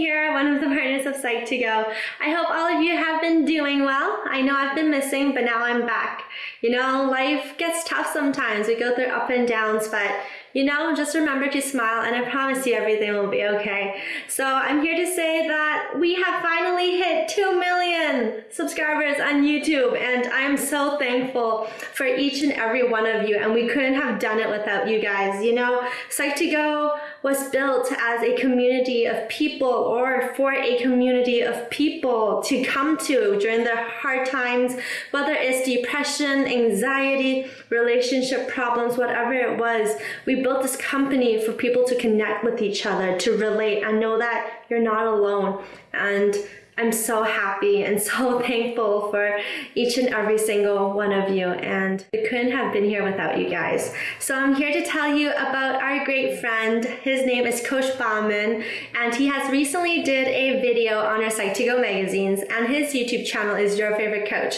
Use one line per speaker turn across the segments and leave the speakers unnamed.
here, one of the partners of Psych2Go. I hope all of you have been doing well. I know I've been missing, but now I'm back. You know, life gets tough sometimes. We go through up and downs, but you know, just remember to smile and I promise you everything will be okay. So I'm here to say that we have finally hit 2 million subscribers on YouTube and I'm so thankful for each and every one of you and we couldn't have done it without you guys. You know, Psych2Go was built as a community of people or for a community of people to come to during their hard times, whether it's depression, anxiety, relationship problems, whatever it was. We built this company for people to connect with each other, to relate, and know that you're not alone. And I'm so happy and so thankful for each and every single one of you and we couldn't have been here without you guys. So I'm here to tell you about our great friend. His name is Coach Bauman and he has recently did a video on our Psych2Go magazines and his YouTube channel is Your Favorite Coach.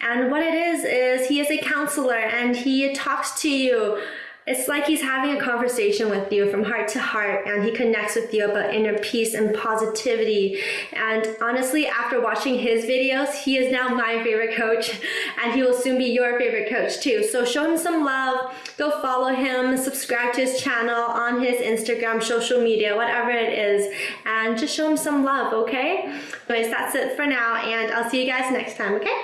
And what it is, is he is a counselor and he talks to you it's like he's having a conversation with you from heart to heart and he connects with you about inner peace and positivity. And honestly, after watching his videos, he is now my favorite coach and he will soon be your favorite coach too. So show him some love, go follow him, subscribe to his channel on his Instagram, social media, whatever it is, and just show him some love, okay? Anyways, that's it for now and I'll see you guys next time, okay?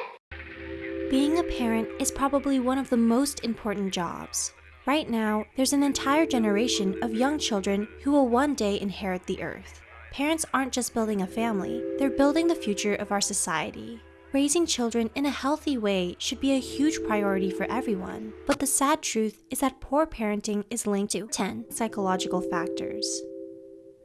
Being a parent is probably one of the most important jobs. Right now, there's an entire generation of young children who will one day inherit the earth. Parents aren't just building a family, they're building the future of our society. Raising children in a healthy way should be a huge priority for everyone, but the sad truth is that poor parenting is linked to 10 psychological factors.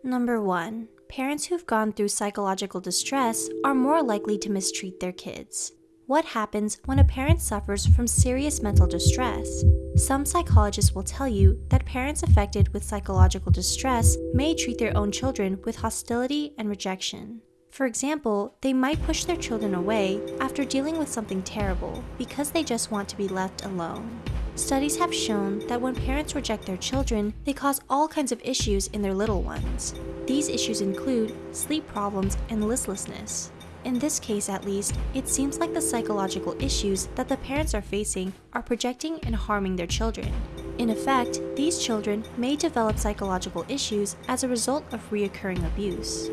Number 1. Parents who've gone through psychological distress are more likely to mistreat their kids. What happens when a parent suffers from serious mental distress? Some psychologists will tell you that parents affected with psychological distress may treat their own children with hostility and rejection. For example, they might push their children away after dealing with something terrible because they just want to be left alone. Studies have shown that when parents reject their children, they cause all kinds of issues in their little ones. These issues include sleep problems and listlessness. In this case, at least, it seems like the psychological issues that the parents are facing are projecting and harming their children. In effect, these children may develop psychological issues as a result of reoccurring abuse.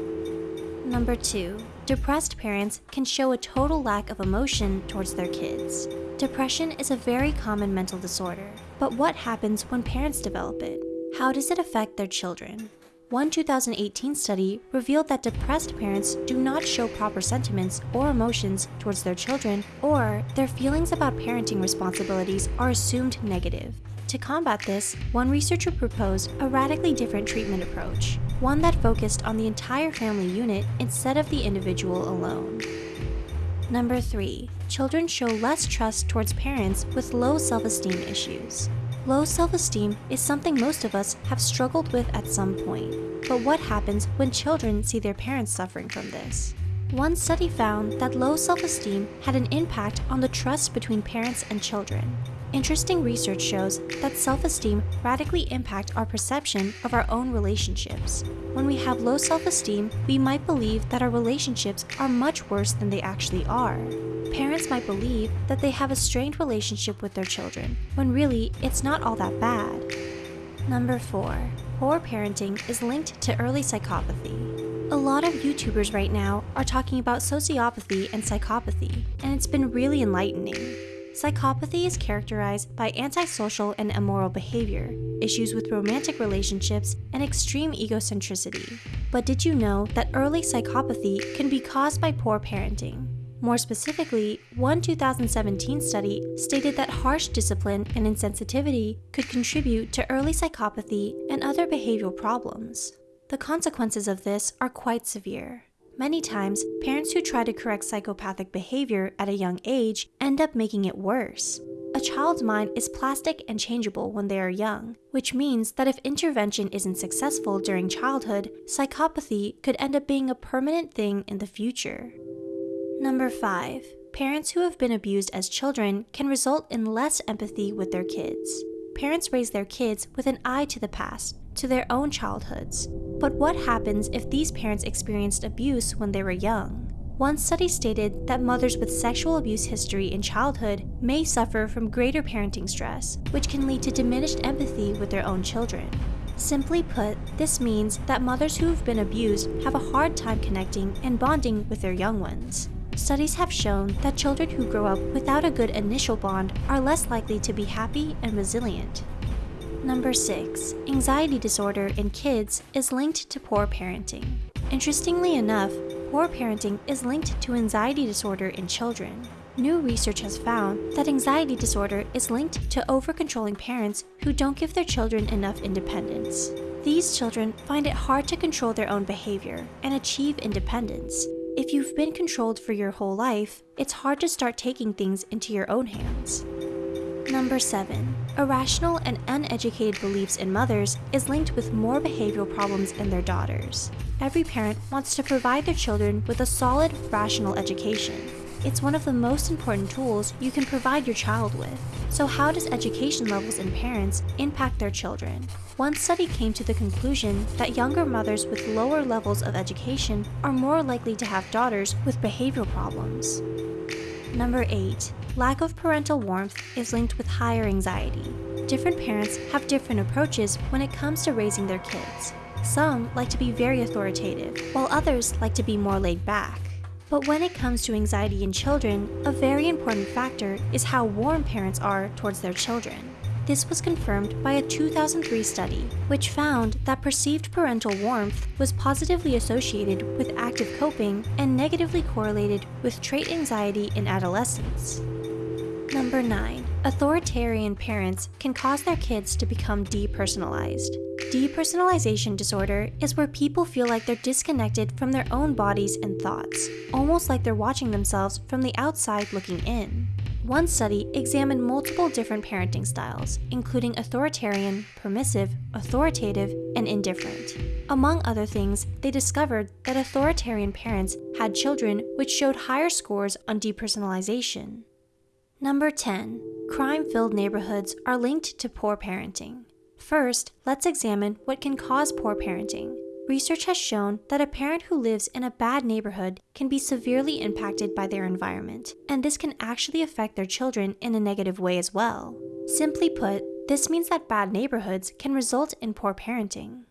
Number 2. Depressed parents can show a total lack of emotion towards their kids. Depression is a very common mental disorder, but what happens when parents develop it? How does it affect their children? One 2018 study revealed that depressed parents do not show proper sentiments or emotions towards their children, or their feelings about parenting responsibilities are assumed negative. To combat this, one researcher proposed a radically different treatment approach, one that focused on the entire family unit instead of the individual alone. Number 3. Children show less trust towards parents with low self-esteem issues. Low self-esteem is something most of us have struggled with at some point. But what happens when children see their parents suffering from this? One study found that low self-esteem had an impact on the trust between parents and children. Interesting research shows that self-esteem radically impact our perception of our own relationships. When we have low self-esteem, we might believe that our relationships are much worse than they actually are. Parents might believe that they have a strained relationship with their children, when really, it's not all that bad. Number 4. Poor parenting is linked to early psychopathy. A lot of YouTubers right now are talking about sociopathy and psychopathy, and it's been really enlightening. Psychopathy is characterized by antisocial and immoral behavior, issues with romantic relationships, and extreme egocentricity. But did you know that early psychopathy can be caused by poor parenting? More specifically, one 2017 study stated that harsh discipline and insensitivity could contribute to early psychopathy and other behavioral problems. The consequences of this are quite severe. Many times, parents who try to correct psychopathic behavior at a young age end up making it worse. A child's mind is plastic and changeable when they are young, which means that if intervention isn't successful during childhood, psychopathy could end up being a permanent thing in the future. Number 5. Parents who have been abused as children can result in less empathy with their kids. Parents raise their kids with an eye to the past, to their own childhoods. But what happens if these parents experienced abuse when they were young? One study stated that mothers with sexual abuse history in childhood may suffer from greater parenting stress, which can lead to diminished empathy with their own children. Simply put, this means that mothers who have been abused have a hard time connecting and bonding with their young ones. Studies have shown that children who grow up without a good initial bond are less likely to be happy and resilient. Number 6. Anxiety disorder in kids is linked to poor parenting. Interestingly enough, poor parenting is linked to anxiety disorder in children. New research has found that anxiety disorder is linked to over-controlling parents who don't give their children enough independence. These children find it hard to control their own behavior and achieve independence. If you've been controlled for your whole life, it's hard to start taking things into your own hands. Number 7. Irrational and uneducated beliefs in mothers is linked with more behavioral problems in their daughters. Every parent wants to provide their children with a solid, rational education. It's one of the most important tools you can provide your child with. So how does education levels in parents impact their children? One study came to the conclusion that younger mothers with lower levels of education are more likely to have daughters with behavioral problems. Number 8. Lack of parental warmth is linked with higher anxiety. Different parents have different approaches when it comes to raising their kids. Some like to be very authoritative, while others like to be more laid back. But when it comes to anxiety in children, a very important factor is how warm parents are towards their children. This was confirmed by a 2003 study, which found that perceived parental warmth was positively associated with active coping and negatively correlated with trait anxiety in adolescents. Number 9. Authoritarian parents can cause their kids to become depersonalized. Depersonalization disorder is where people feel like they're disconnected from their own bodies and thoughts, almost like they're watching themselves from the outside looking in. One study examined multiple different parenting styles, including authoritarian, permissive, authoritative, and indifferent. Among other things, they discovered that authoritarian parents had children which showed higher scores on depersonalization. Number 10. Crime-filled neighborhoods are linked to poor parenting. First, let's examine what can cause poor parenting. Research has shown that a parent who lives in a bad neighborhood can be severely impacted by their environment, and this can actually affect their children in a negative way as well. Simply put, this means that bad neighborhoods can result in poor parenting.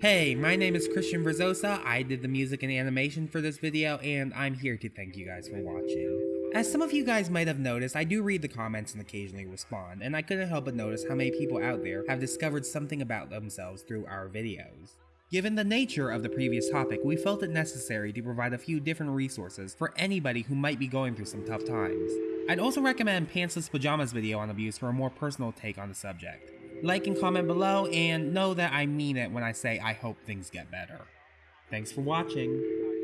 Hey, my name is Christian Verzosa. I did the music and animation for this video, and I'm here to thank you guys for watching. As some of you guys might have noticed, I do read the comments and occasionally respond, and I couldn't help but notice how many people out there have discovered something about themselves through our videos. Given the nature of the previous topic, we felt it necessary to provide a few different resources for anybody who might be going through some tough times. I'd also recommend Pantsless Pajamas video on abuse for a more personal take on the subject. Like and comment below, and know that I mean it when I say I hope things get better. Thanks for watching.